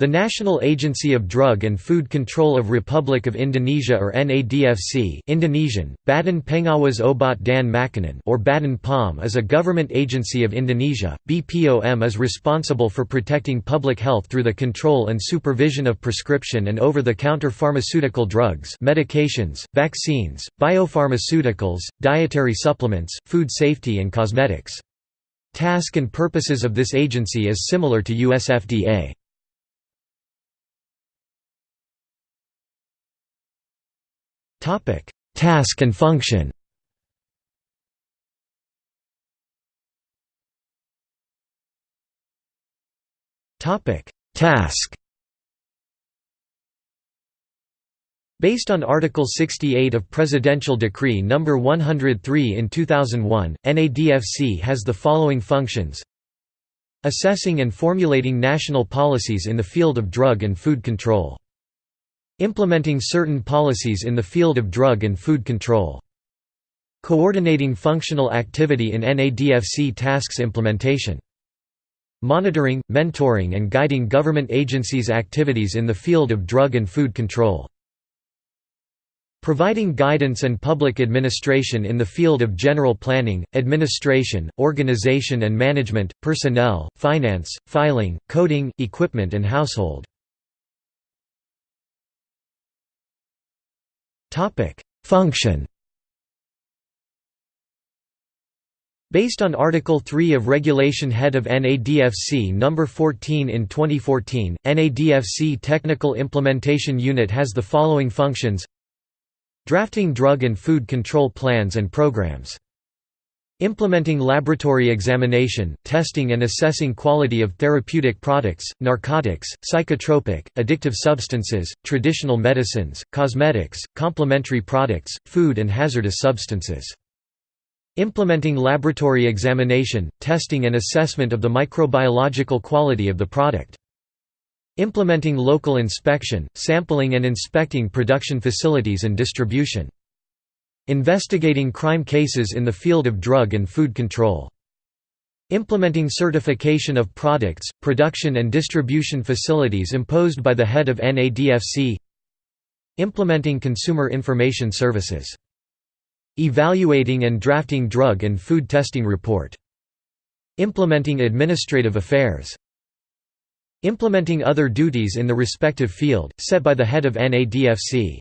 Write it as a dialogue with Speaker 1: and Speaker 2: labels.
Speaker 1: The National Agency of Drug and Food Control of Republic of Indonesia or NADFC Indonesian, Badan Pengawas Obat dan Makanan or Badan is a government agency of Indonesia. BPOM is responsible for protecting public health through the control and supervision of prescription and over-the-counter pharmaceutical drugs medications, vaccines, biopharmaceuticals, dietary supplements, food safety and cosmetics. Task and purposes of this agency is similar to US FDA. Task and function. Task. Based on Article 68 of Presidential Decree No. 103 in 2001, NADFC has the following functions Assessing and formulating national policies in the field of drug and food control Implementing certain policies in the field of drug and food control. Coordinating functional activity in NADFC tasks implementation. Monitoring, mentoring and guiding government agencies' activities in the field of drug and food control. Providing guidance and public administration in the field of general planning, administration, organization and management, personnel, finance, filing, coding, equipment and household. Function Based on Article 3 of Regulation Head of NADFC No. 14 in 2014, NADFC Technical Implementation Unit has the following functions Drafting drug and food control plans and programs Implementing laboratory examination, testing and assessing quality of therapeutic products, narcotics, psychotropic, addictive substances, traditional medicines, cosmetics, complementary products, food and hazardous substances. Implementing laboratory examination, testing and assessment of the microbiological quality of the product. Implementing local inspection, sampling and inspecting production facilities and distribution. Investigating crime cases in the field of drug and food control. Implementing certification of products, production and distribution facilities imposed by the head of NADFC Implementing consumer information services. Evaluating and drafting drug and food testing report. Implementing administrative affairs. Implementing other duties in the respective field, set by the head of NADFC.